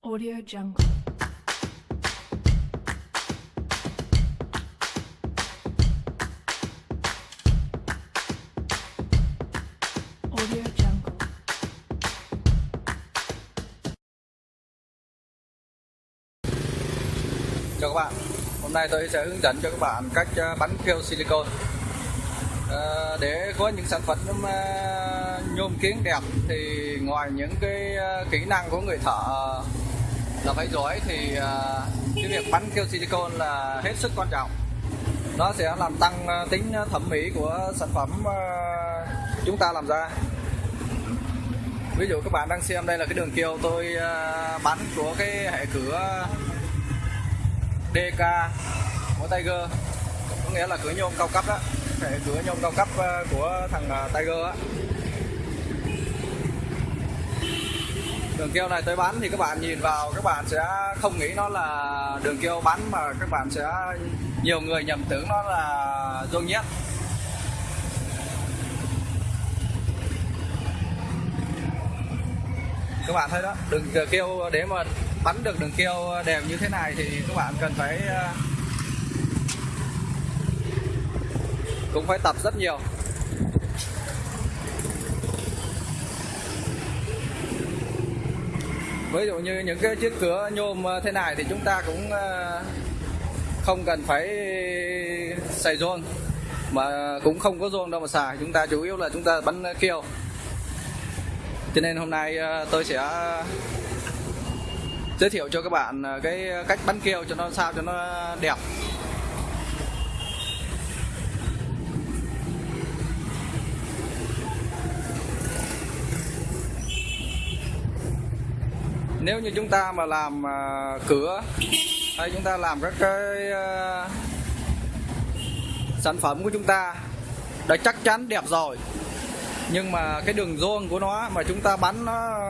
Audio Jungle. Audio Jungle. Chào các bạn, hôm nay tôi sẽ hướng dẫn cho các bạn cách à, bắn keo silicon à, Để có những sản phẩm à, nhôm kiến đẹp thì ngoài những cái kỹ năng của người thợ là phải giỏi thì à, cái việc bắn keo silicon là hết sức quan trọng. Nó sẽ làm tăng à, tính thẩm mỹ của sản phẩm à, chúng ta làm ra. Ví dụ các bạn đang xem đây là cái đường keo tôi bắn của cái hệ cửa DK của Tiger. Có nghĩa là cửa nhôm cao cấp đó. Hệ cửa nhôm cao cấp của thằng Tiger á. Đường keo này tới bán thì các bạn nhìn vào, các bạn sẽ không nghĩ nó là đường keo bán mà các bạn sẽ, nhiều người nhầm tưởng nó là rôn nhét. Các bạn thấy đó, đường keo để mà bắn được đường keo đều như thế này thì các bạn cần phải ờ, cũng phải tập rất nhiều. Ví dụ như những cái chiếc cửa nhôm ờ, thế này thì chúng ta cũng ờ, không cần phải xài rôn mà cũng không có rôn đâu mà xài. Chúng ta chủ yếu là chúng ta bắn keo. Cho nên hôm nay ờ, tôi sẽ giới thiệu cho các bạn cái cách bắn keo cho nó sao cho nó đẹp. Nếu như chúng ta mà làm ờ, cửa hay chúng ta làm các cái ờ, sản phẩm của chúng ta đã chắc chắn đẹp rồi nhưng mà cái đường rôn của nó mà chúng ta bắn nó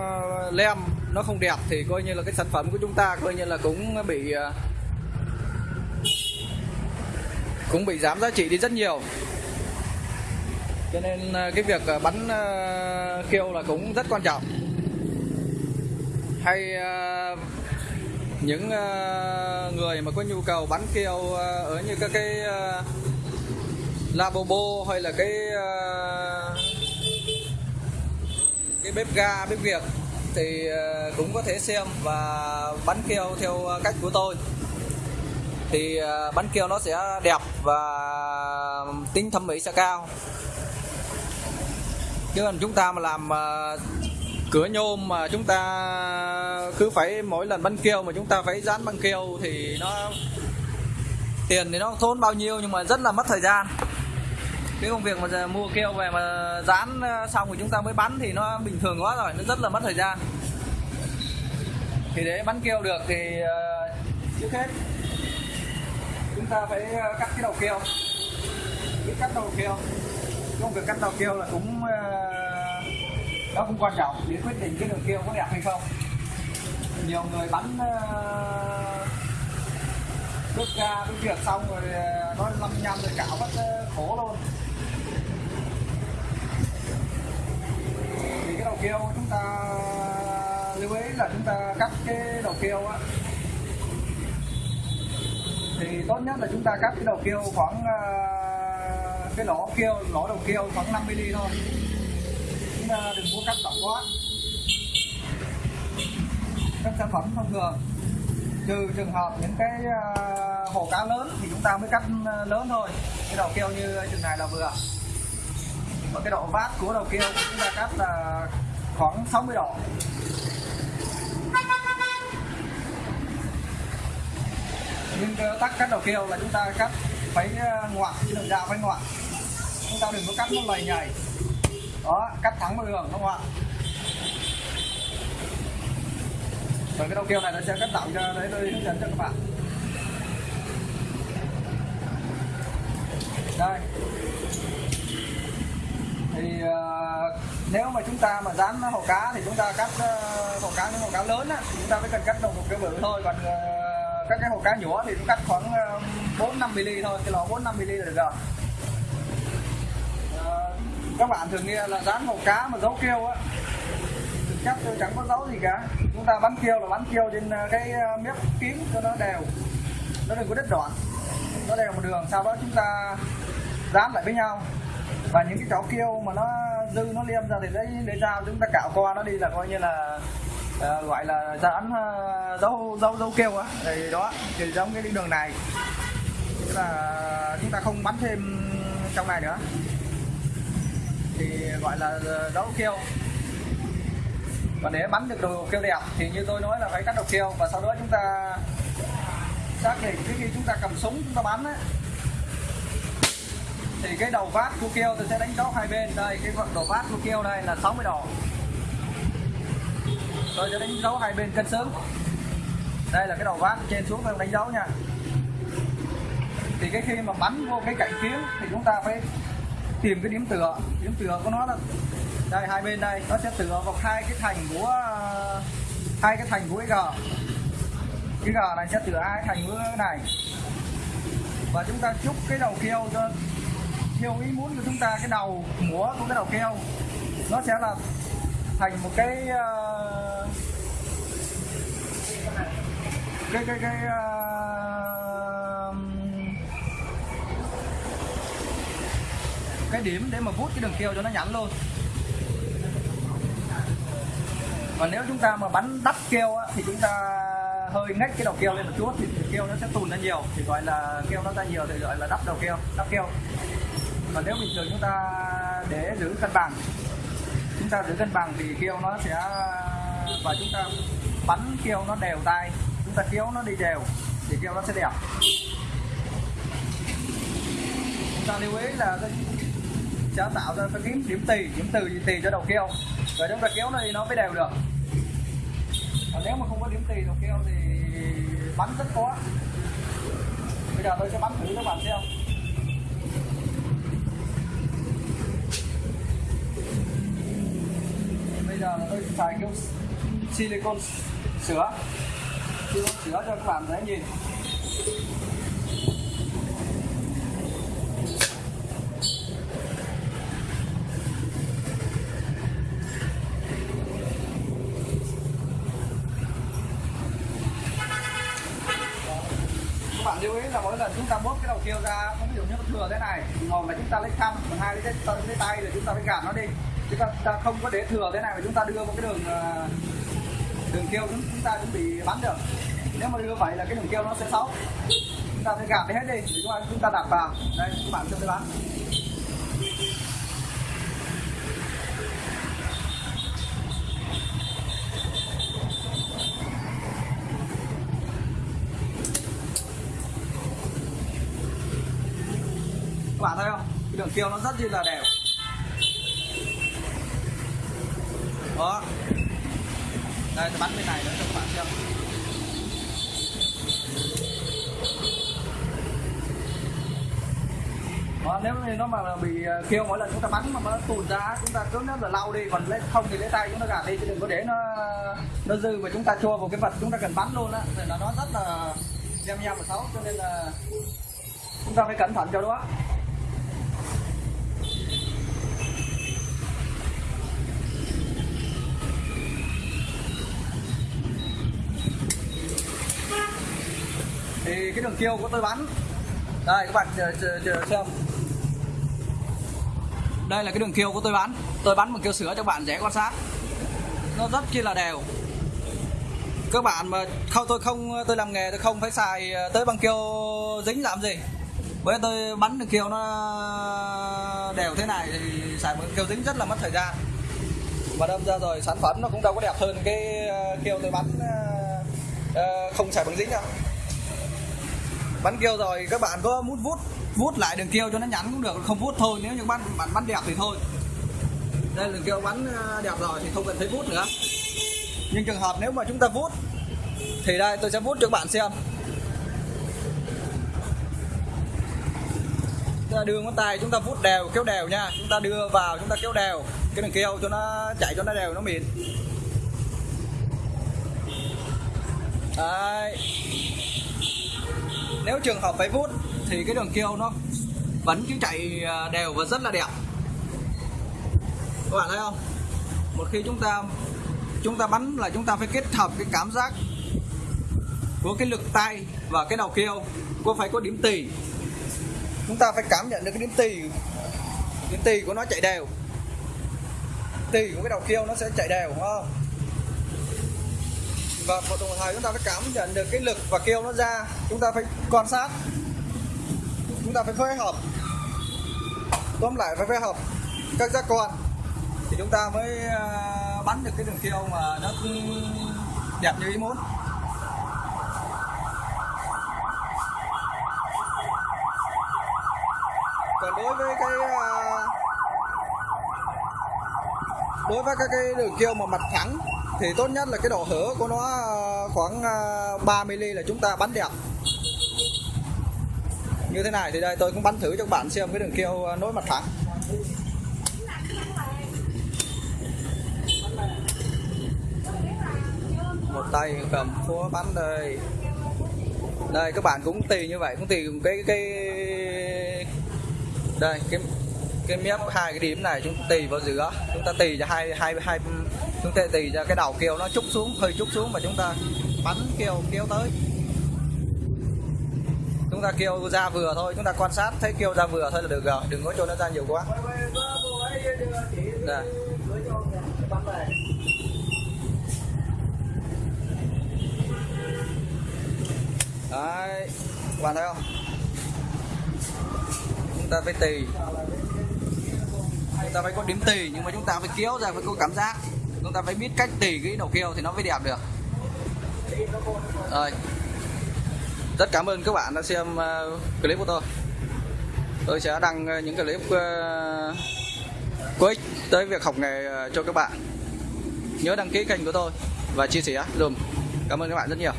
lem nó không đẹp thì coi như là cái sản phẩm của chúng ta coi như là cũng bị à, cũng bị giảm giá trị đi rất nhiều. Cho nên cái việc bắn kêu là cũng rất quan trọng hay uh, những uh, người mà có nhu cầu bắn keo uh, ờ, ở như các cái uh, labobo hay là cái uh, cái bếp ga bếp việt thì uh, cũng có thể xem và bắn keo theo cách của tôi. Thì uh, bắn keo nó sẽ đẹp và tính thẩm mỹ sẽ cao. Chứ còn chúng ta mà làm uh, cửa nhôm mà chúng ta cứ phải mỗi lần bắn keo mà chúng ta phải dán băng keo thì nó tiền thì nó thốn tốn bao nhiêu nhưng mà rất là mất thời gian. Cái công việc mà giờ mua keo về mà dán ờ, xong rồi chúng ta mới bắn thì nó bình thường quá rồi, nó rất là mất thời gian. Thì để bắn keo được thì ờ, trước hết chúng ta phải ờ, cắt cái đầu keo. Biết cắt đầu keo. Công việc cắt đầu keo là cũng đó cũng quan trọng để quyết định cái đường tiêu có đẹp hay không. Nhiều người bắn bước ra bước việc xong rồi ờ, nó năm rồi cạo mất ờ, khổ luôn. Thì cái đầu kêu chúng ta lưu ý là chúng ta cắt cái đầu kêu á. Thì tốt nhất là chúng ta cắt cái đầu kêu khoảng ờ, cái lỗ kêu lỗ đầu kêu khoảng 5 mm thôi đừng mua cắt rộng quá. Các sản phẩm thông thường, trừ trường hợp những cái à, hồ cá lớn thì chúng ta mới cắt à, lớn thôi. Cái đầu keo như chừng này là vừa. Và cái độ vát của đầu keo chúng ta cắt là khoảng 60 độ. Nhưng tắt cắt đầu keo là chúng ta cắt phải à, ngoặt chứ đừng ra phải ngoặt chúng ta đừng có cắt nó lầy nhầy đó cắt thẳng vào đường không ạ? Rồi cái đầu kêu này nó sẽ cắt tạo cho đấy tôi hướng dẫn cho các bạn. Đây. Thì uh, nếu mà chúng ta mà dán hồ cá thì chúng ta cắt ờ, uh, hồ cá những hồ cá lớn á, thì chúng ta mới cần cắt đầu một cái bự thôi. Còn uh, các cái hồ cá nhỏ thì cũng cắt khoảng uh, bốn năm mm thôi cái lò bốn năm mm là được rồi các bạn thường nghe là dán màu cá mà dấu keo á. Thực chắc tôi chẳng có dấu gì cả. Chúng ta bắn kêu là bắn kêu trên ờ, cái ờ, mép kiếm cho nó đều. Nó đừng có đứt đoạn. Nó đều một đường. Sau đó chúng ta dán lại với nhau. Và những cái chó kêu mà nó dư nó liêm ra thì lấy lấy dao chúng ta cạo qua nó đi là coi như là uh, gọi là dán uh, dấu dấu dấu kêu á. Thì đó thì giống cái đường này. Tức là chúng ta không bắn thêm trong này nữa thì gọi là ờ, đấu kêu và để bắn được đồ kêu đẹp thì như tôi nói là phải cắt đầu kêu và sau đó chúng ta xác định cái khi chúng ta cầm súng chúng ta bắn ấy, thì cái đầu vát của kêu tôi sẽ đánh dấu hai bên. Đây cái đầu vát của kêu đây là 60 độ. Tôi sẽ đánh dấu hai bên cân xứng đây là cái đầu vát trên xuống tôi đánh dấu nha. Thì cái khi mà bắn vô cái cạnh kiếm thì chúng ta phải tìm cái điểm tựa điểm tựa của nó là đây hai bên đây nó sẽ tựa vào hai cái thành của à, hai cái thành của cái gờ cái gờ này sẽ tựa hai thành của cái này. Và chúng ta chúc cái đầu keo cho theo ý muốn của chúng ta cái đầu múa của cái đầu keo nó sẽ là thành một cái uh, cái cái cái uh, cái điểm để mà vút cái đường keo cho nó nhẵn luôn. Và nếu chúng ta mà bắn đắp keo á, thì chúng ta hơi ngách cái đầu keo lên một chút thì keo nó sẽ tùn ra nhiều thì gọi là keo nó ra nhiều thì gọi là đắp đầu keo đắp keo còn nếu bình thường chúng ta để giữ cân bằng chúng ta giữ cân bằng thì keo nó sẽ và chúng ta bắn keo nó đều tay chúng ta kéo nó đi đều thì keo nó sẽ đẹp. Chúng ta lưu ý là sẽ tạo ra cái kiếm điểm tì, điểm từ gì tì cho đầu keo. Và chúng ta kéo nó đi, nó mới đều được. Còn nếu mà không có điểm tì đầu keo thì bắn rất khó. Bây giờ tôi sẽ bắn thử các bạn xem. Bây giờ tôi xài cái silicon sữa. Silicon sữa cho các bạn dễ nhìn. Lưu ý là mỗi lần chúng ta bóp cái đầu kêu ra ví dụ như thừa thế này. Một là chúng ta lấy khăn còn hai lấy cái, tay- lấy tay là chúng ta phải gạt nó đi. Chúng ta, ta không có để thừa thế này mà chúng ta đưa một cái đường ờ, đường kêu chúng, chúng ta cũng bị bắn được. Nếu mà đưa vậy là cái đường kêu nó sẽ xấu. Chúng ta phải gạt đi hết đi để chúng ta, chúng ta đặt vào. Đây các bạn xem tôi bắn các bạn thấy không kiều nó rất là đều đó. Đây tôi bắn bên này nữa cho các bạn xem. Đó, nếu như nó mà bị ờ, kêu mỗi lần chúng ta bắn mà nó tụt ra chúng ta cứ nếu là lau đi còn lấy không thì lấy tay chúng ta gạt đi chứ đừng có để nó nó dư mà chúng ta chua vào cái vật chúng ta cần bắn luôn á. Thì là nó rất là nhem nhem và xấu cho nên là chúng ta phải cẩn thận cho đó thì cái đường kiêu của tôi bắn. Đây các bạn chờ, chờ, xem. Đây là cái đường kiêu của tôi bắn. Tôi bắn bằng kiêu sữa cho các bạn dễ quan sát. Nó rất chi là đều. Các bạn mà không tôi không tôi làm nghề tôi không phải xài ờ, tới bằng kiêu dính làm gì. Với tôi bắn đường kiêu nó đều thế này thì xài một kiêu dính rất là mất thời gian. Và đâm ra rồi sản phẩm nó cũng đâu có đẹp hơn cái ờ, kiêu tôi bắn ờ, không xài bằng dính đâu bắn kêu rồi, các bạn có muốn vút vút lại đường kêu cho nó nhắn cũng được. Không vút thôi, nếu như bạn bạn bắn đẹp thì thôi. Đây, đường kêu bắn à, đẹp rồi thì không cần thấy vút nữa. Nhưng trường hợp nếu mà chúng ta vút, thì đây, tôi sẽ vút cho các bạn xem. Chúng ta đưa ngón tay, chúng ta vút đều, kéo đều nha. Chúng ta đưa vào, chúng ta kéo đều. Cái đường kêu cho nó, chạy cho nó đều, nó mịn. Đấy nếu trường hợp phải vút thì cái đường kêu nó vẫn cứ chạy à, đều và rất là đẹp. Các bạn thấy không? Một khi chúng ta chúng ta bắn là chúng ta phải kết hợp cái cảm giác của cái lực tay và cái đầu kêu cô phải có điểm tì. Chúng ta phải cảm nhận được cái điểm tì điểm tì của nó chạy đều. Tì của cái đầu kêu nó sẽ chạy đều, đúng không? Vâng, và một đồng thời chúng ta phải cảm nhận được cái lực và kêu nó ra. Chúng ta phải quan sát. Chúng ta phải phối hợp. Tóm lại phải phối hợp. Các giác quan. Thì chúng ta mới à, bắn được cái đường kêu mà nó đẹp như ý muốn. Còn đối với cái à, đối với các cái đường kêu mà mặt thẳng thì tốt nhất là cái độ hở của nó à, khoảng à, 3 mm là chúng ta bắn đẹp. Như thế này thì đây, tôi cũng bắn thử cho các bạn xem cái đường kêu à, nối mặt thẳng. Một tay cầm phúa bắn đây. Đây, các bạn cũng tùy như vậy, cũng tùy cái cái đây, cái cái mép hai cái điểm này chúng tùy vào giữa. Chúng ta tùy cho hai hai hai chúng ta tì cho cái đầu kêu nó chút xuống, hơi chút xuống mà chúng ta bắn kêu, kéo tới. Chúng ta kêu ra vừa thôi, chúng ta quan sát, thấy kêu ra vừa thôi là được rồi, đừng có cho nó ra nhiều quá. Đây. đấy các bạn thấy không? Chúng ta phải tì. Chúng ta phải có điểm tì, nhưng mà chúng ta phải kéo ra, phải có cảm giác chúng ta phải biết cách tỉ cái đầu kêu thì nó mới đẹp được. Rồi. Rất cảm ơn các bạn đã xem uh, clip của tôi. Tôi sẽ đăng uh, những clip uh, có ích tới việc học nghề uh, cho các bạn. Nhớ đăng ký kênh của tôi và chia sẻ dùm. Cảm ơn các bạn rất nhiều.